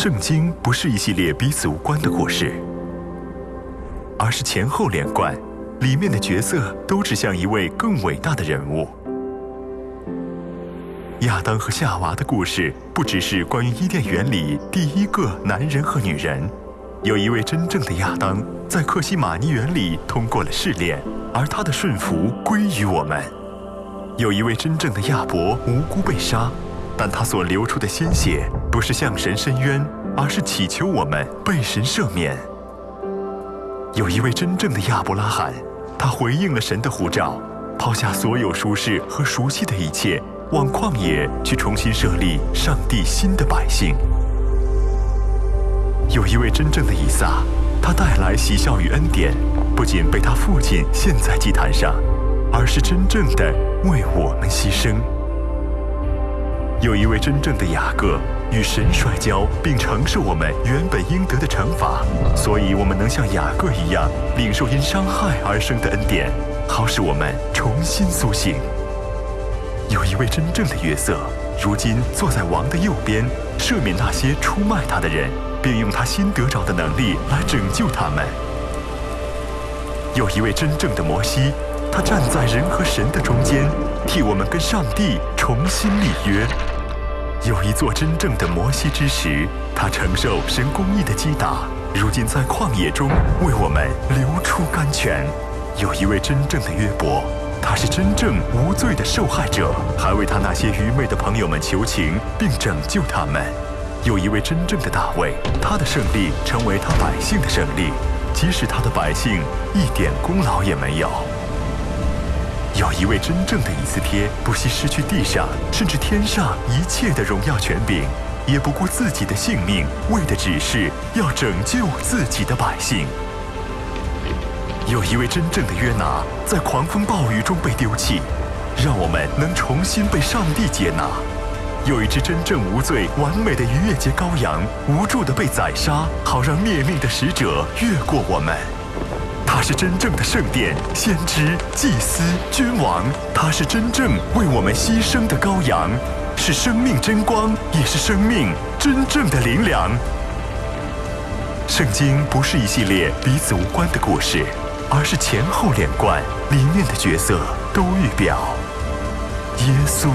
圣经不是一系列彼此无关的故事，而是前后连贯，里面的角色都指向一位更伟大的人物。亚当和夏娃的故事不只是关于伊甸园里第一个男人和女人，有一位真正的亚当在克西玛尼园里通过了试炼，而他的顺服归于我们；有一位真正的亚伯无辜被杀，但他所流出的鲜血不是向神伸冤，而是祈求我们被神赦免；有一位真正的亚伯拉罕，他回应了神的呼召，抛下所有舒适和熟悉的一切。往旷野去重新设立上帝新的百姓。有一位真正的以撒，他带来喜笑与恩典，不仅被他父亲献在祭坛上，而是真正的为我们牺牲。有一位真正的雅各，与神摔跤，并承受我们原本应得的惩罚，所以我们能像雅各一样，领受因伤害而生的恩典，好使我们重新苏醒。有一位真正的约瑟，如今坐在王的右边，赦免那些出卖他的人，并用他新得着的能力来拯救他们。有一位真正的摩西，他站在人和神的中间，替我们跟上帝重新立约。有一座真正的摩西之石，他承受神公义的击打，如今在旷野中为我们流出甘泉。有一位真正的约伯。他是真正无罪的受害者，还为他那些愚昧的朋友们求情，并拯救他们。有一位真正的大卫，他的胜利成为他百姓的胜利，即使他的百姓一点功劳也没有。有一位真正的以斯帖，不惜失去地上甚至天上一切的荣耀权柄，也不顾自己的性命，为的只是要拯救自己的百姓。有一位真正的约拿，在狂风暴雨中被丢弃，让我们能重新被上帝接纳；有一只真正无罪、完美的逾越节羔羊，无助的被宰杀，好让灭命的使者越过我们。他是真正的圣殿、先知、祭司、君王，他是真正为我们牺牲的羔羊，是生命真光，也是生命真正的灵粮。圣经不是一系列彼此无关的故事。而是前后连贯，里面的角色都预表耶稣。